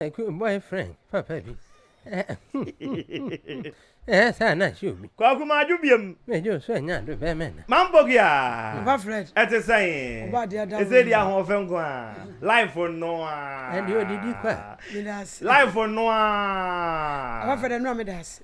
I could boyfriend, papa bi. Eh, sir, na show me. Kwaku Madwo biam. Me jo so anya do be me na. Mampoki a. Papa Fred. Ɛte sɛn. Ɔba ade ada. Ɛsɛ di ahoɔfɛ nko a. Life noa. Ɛde odidi kwa. Medase. Life noa. Papa Fred ɛnoa medase.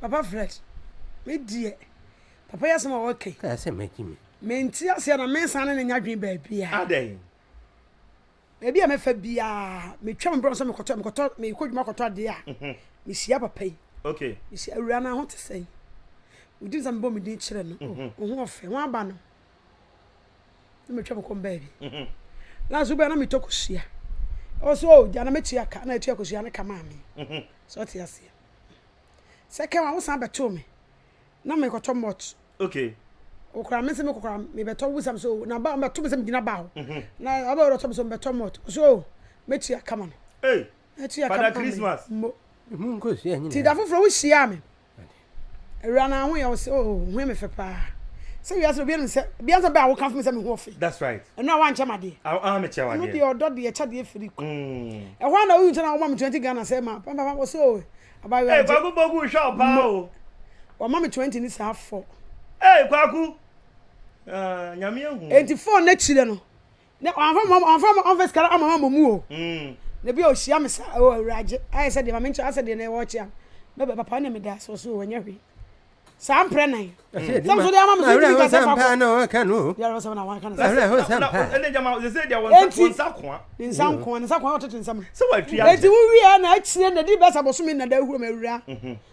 Papa Fred, me deɛ, papa yi asɛm a ɔka yi. Kaa sɛ magye mi. Mente aseɛ na mensan ne ne nya dwen baabiara. Adɛn? Baabi a mɛfa biara, metwa me brɛ sɛ mekɔtɔ mekɔtɔ mekɔ adwuma kɔtɔ adeɛ a, mhm. mehyia papa yi. Okay. Mehyia awura no ho te sɛn? Wodi sɛ mebɔ me din kyerɛ no. Mhm. Wo ho ɔfɛ, ho aba no. na matwa bɛkɔ mbaa bi mhm. last wobɛa na metɔ kosua ɛwɔ so o gya na mɛtua ka na atua kosua ne ka maa me mhm. sɛ ɔte aseɛ sɛ kɛ wa wosan bɛtoo me na mekɔtɔ mɔt okay okura me sɛ mekɔkora mebɛtɔ wo sam so na ba mɛto me sɛ megyina ba hɔ mhm. na ɔbɛ wɔ dɔtɔ me so mebɛtɔ mɔt so mɛtua kama no hey, atua kama no mo ti da foforɔ wohyiaa me Awura na ho yɛ wo sɛ oh ho yɛ me fɛ paa sɛ wiase obi anim sɛ bia sɛ bɛ a wokamfo me sɛ me ho ɔfe that's right ɛno a wankyɛ madeɛ ah ah mekyɛ wadeɛ ɛno deɛ ɔdɔ deɛ ɛkyɛ deɛ firi kwa mm. ɛhɔ a na woyi nkyɛn na wɔma me 20 Ghana sɛ ma papa papa wɔsɛ oh abayewa hey, kwaku bogu hwɛ wo paa o wɔma me 20 ne saa fɔ hey kwaku uh, nyame ahu enti fɔ n'akyirɛ no na ɔmfa mɔ ɔmfa mɔ ɔmfa sika ama mɔ mu o mm. na bi a ɔhyia me sa o awuragye ayɛ sɛ deɛ ma menkyɛ asɛ deɛ na ɛwɔ ɔkyea me bɛ papa ne meda so so wɔnyɛ hwee saa mprɛ nan sɛm so deɛ ama me so ntumi kasɛ fa kɔ yɛrɛ sɛ na wɔaka no sɛ enti ne nsa nkoa ne nsa koa ɔtete nsɛm enti wowieɛ na akyire na di bɛsa bɔsome na da ahuro ma awura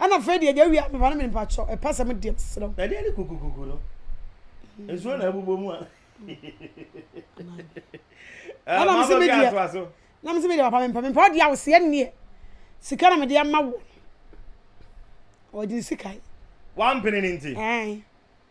Ɛna afei deɛ deɛ awia meba no me nipa kyɔ ɛpɛ sɛ mo deɛ mesrɛ wo. Ɛdeɛ ne kukukuku no nsuo na abubɔ mu a. Ɛna mo se me deɛ na mo se me deɛ papa mempɛ mempɛ ɔdeɛ a wɔsi ɛnneɛ sika na me deɛ ma wo ɔgye ne sika yi. Wampene ne nti. Ɛn.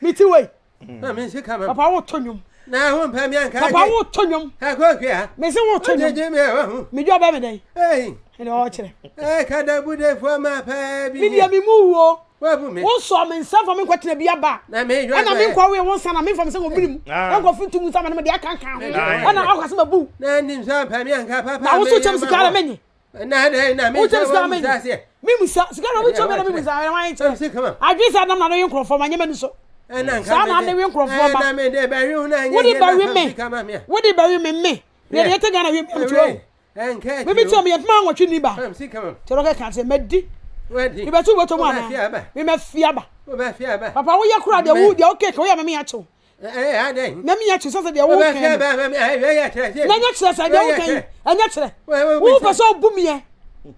mete wei papa woto nnwom papa woto nnwom mese woto nnwom medwa ɔbɛ me dɛn ɛne ɔkyerɛ medeɛ me mu wuo wosɔ me nsa fa me nkɔtena bi aba ɛna menkɔ woyɛ wo nsa na memfa me sɛ wɔ mene mu ɛnkɔfo nto mu nsa ma no mede akanka ho ɛna akɔka sɛ mabu na woso kyɛm sika ara menye na dɛn na me sɛ wa musa seɛ me musa sika na obi tɔ bɛ na me musa ɛna wɔn ayɛ kyerɛ adwene sɛ nam na ne yɛ nkorɔfoɔ ma nyɛma ni so saa na ne yɛ nkorɔfoɔ ma wodi bɛwi me wodi bɛwi me me na yɛ te gana wi mi mu tuo mi mi tuo mi yɛ pima nwɔtwe ni ba tɔrɔ kɛ kan sɛ mɛ di mi bɛ tu bɛ tɔ mu ana mi mɛ fiaba papa wo yɛ kura deɛ wo deɛ o keke wo yɛ mɛ mi yɛ kyew. na menya kyerɛ sɛ deɛ woka yi na nya kyerɛ sɛ deɛ woka yi ɛnyɛ kyerɛ wopɛ sɛ wobu meɛ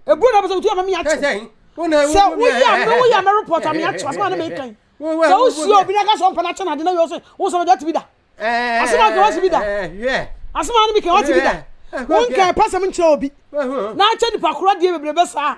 ɛbu na wopɛ sɛ wotu ama menya kyerɛ sɛ woyɛ a me woyɛ a me report a menya kyerɛ asɛm a ne meka yi sɛ wohyia obi na ka sɛ ɔmpɛ no akyɛ no ade na yɛ sɛ wo sɛ no deɛ ɔte bi da asɛm a nka wate bi da asɛm a ne meka wate bi da wonka ɛpɛ sɛm nkyerɛ obi na akyɛ nipa korɔ deɛ bebrebe saa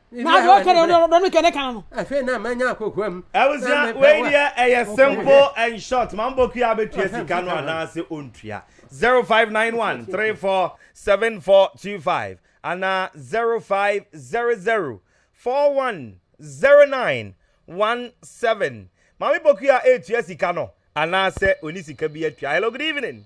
na do kere do do mi kene kan no afi na ma nya kokwa mu abusua wei deɛ ɛyɛ simple and short ma mboku a betua sika no anaasɛ ontua 0591 347425 ana 0500 4109 17 maame boku a etua sika no anaasɛ oni sika bi atua hello good evening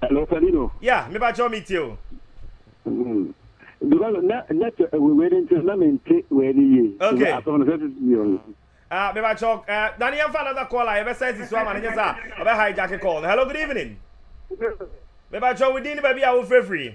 Hello, Fabino. Yeah, me ba me tie o. Mm. Because na na to we we den na me nte we ni ye. Okay. Aso no sesi si yo. Ah, me ba cho eh dani yan fa another call a be sesi so ama ne sa. Obe hijack call. Hello, good evening. Me ba cho we din ba bi a wo frefri.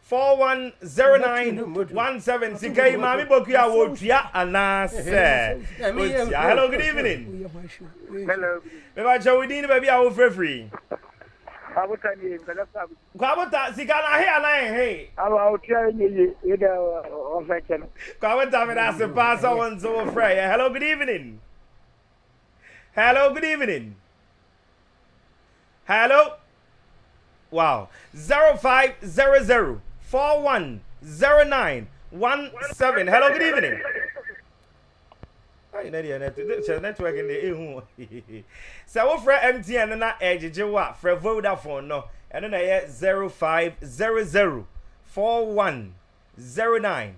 410917 sika yi maame bokua wɔtua anaasɛ ɔntua hello good evening mebakyɛ wo din ne baabi a wofrɛfiri kwabota sika no ahe ana ɛhe kwabota meda ase paa sɛ wo nso wo frɛ yɛ hello good evening hello good evening Hello wow zero five zero zero four one zero nine one seven hello good evening. ayi na deɛ kyɛ network no deɛ ehu sɛ wofrɛ mtn no na ɛgyegye wo a frɛ vodafone no ɛno na ɛyɛ zero five zero zero four one zero nine.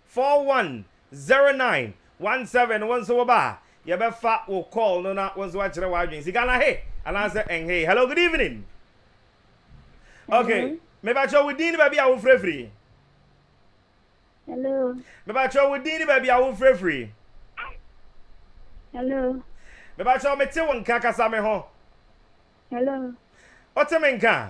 410917 wo nso woba a yɛbɛfa wo call no na wo nso wakyerɛ w'adwene sika no ahe anaasɛ ɛnhee hello good evening ok mebakyerɛ wo din ne baabi a wofrɛfiri hello mebakyerɛ wo din ne baabi a wofrɛfiri hello mebakyerɛ mete wo nka kasa me ho hello wote me nka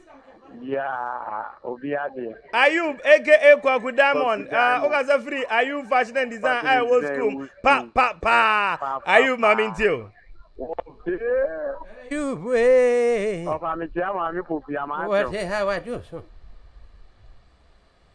Ayub aka Kwaku Diamond wokasa ah, firi Ayub fashion and design a ɛwɔ school pa pa pa Ayub ma me nti o Ayub ee Ɔfa me kyia maame popi ama akyɛw Wɔde ha wadwo so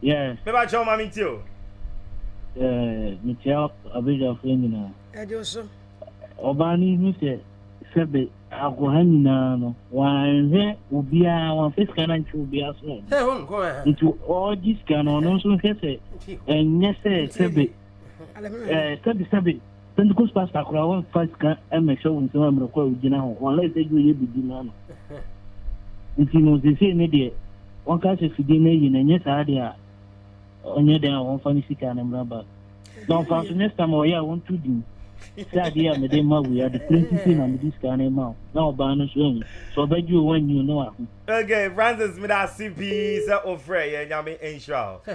Yes. Me ba kyɛw ma me tie o. Eh, me kyɛ abadwafo nyinaa. Ɛde o so. Ɔbaa no hu sɛ sɛbe akoha nyinaa no wanhwɛ obiara wanfa sika no ankyɛ obiara so na ɔde nti ɔgye sika no ɔno nso nhwɛ sɛ ɛnyɛ sɛ sɛbe sɛbe sɛbe Pentecost pastor koraa wɔnfa sika mmɛhyɛ wo nsam mmerɛ kɔ a wogyina hɔ unless sɛ woyɛ biribi ma no nti no seesei ne deɛ wɔnka sɛ fidie no ayi no ɛnyɛ saa deɛ a ɔnyɛ dɛn a wɔmfa ne sika no mmra back na ɔmfa so next time ɔyɛ a wɔnto din sɛ adeɛ a mede ma wei ade kura nti sei na mede sika no ma wo na ɔbaa no so ahu sɛ ɔbɛgye o wannyi o ne waho Okay, Francis, meda ase pii sɛ wofrɛ yɛ nyame nhyira wo.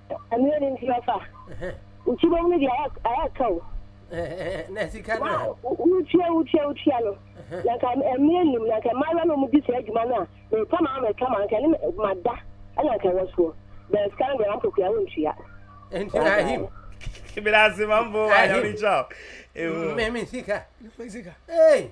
ɛno ne nti ɔfa wokyibɔ mu deɛ ayɛ ka o na sika no a wotua wotua wotua no na nka mmerɛ nim na nka mmaayewa no ɔmudi saa adwuma no a meka ma meka ma nka ne mada ɛna nka ɛwɔ soɔ bɛɛ sika no deɛ wampokua wontua nti na ahim mmerɛ ase mambo ayame kyɛw meme sika sika ei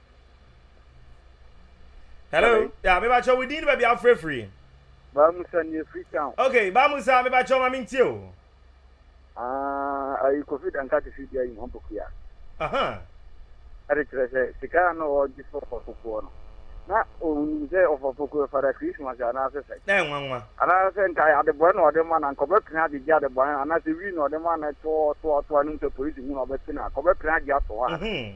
hello ya mebakyɛ wo din ne baabi afrɛfiri baamusa ne ɛfiri town ok baamusa mebakyɛ ma mentie o ah, ayi kofi danka te fi bia yi ho bɔkuya ɛde kyerɛ sɛ sika a na ɔgye sɛ ɔfɔfokoɔ no na ɔnim sɛ ɔfɔfokoɔ fada christmas anaasɛ sɛ na ɛnwanwa anaasɛ nka adebɔɛ na ɔde ma na nka ɔbɛpene agyegye adebɔɛ anaasɛ wii na ɔde ma na ɛtoa ɔtoa ɔtoa nom sɛ polisi hu na ɔbɛpene a kɔbɛpene agye ato hɔ a mhm.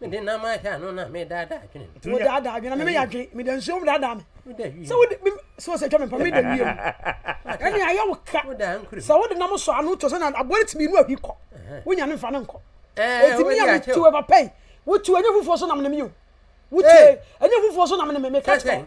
Mede nam ahyɛ ano na medaadaa adwene. Nti wodaadaa adwene na meme yɛadwene. Meda nsuo mu daadaa me. Sɛ wode me sɛ ɔsɛ twa me mpa meda wiem. Ɛne ayɛ wo ka. Sɛ wode nam sɔ ano to sɛ na aboa no tumi nu ahwi kɔ. Wonya no mfa no nkɔ. Enti me a metu papa yi. Wotu ɛnyɛ fufuo so nam ne me o. Wotu ɛnyɛ fufuo so nam ne me meka kyerɛ.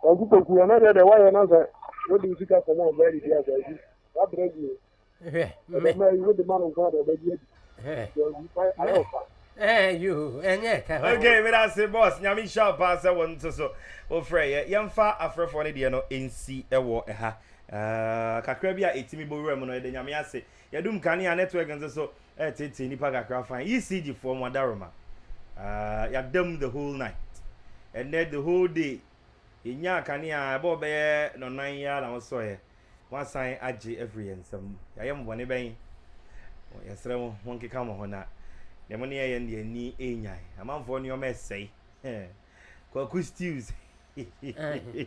Kwaku kwaku ana deɛ deɛ wayɛ na sɛ wode wo sika kɔm a ɔbɛyɛ de bia kwaku wabrɛ bio hwɛ ɛdɛ ma yi wode ma no nko a deɛ ɔbɛgye adi kwaku fa ayɛ ɔfa Okay, mira se boss, nyame hyira paa sɛ wo nto so wofrɛ yɛ. Yɛmfa afrɛfoɔ no deɛ no nsi wɔ ɛha. Uh, kakra bi a ɛtumi bɔ wura mu no, yɛde nyame ase. Yɛdum kanea network nso so, Ɛreteetee nnipa kakra fann. ECG foɔ mo adaworoma aah yɛada mu the whole night ɛnnɛ the whole day yɛnyaa kanea a ɛbɔɔ bɛyɛ nɔnan yi ara na mosɔeɛ moasan agye afiri yɛn nsa mu yɛayɛ mo bɔne bɛn? Yɛsrɛ mo monkeka mo ho na deɛ mo ne yɛn yɛ no deɛ ani nnyae amanfoɔ nnoɔma ɛsɛe Kwaku stews hehehehe.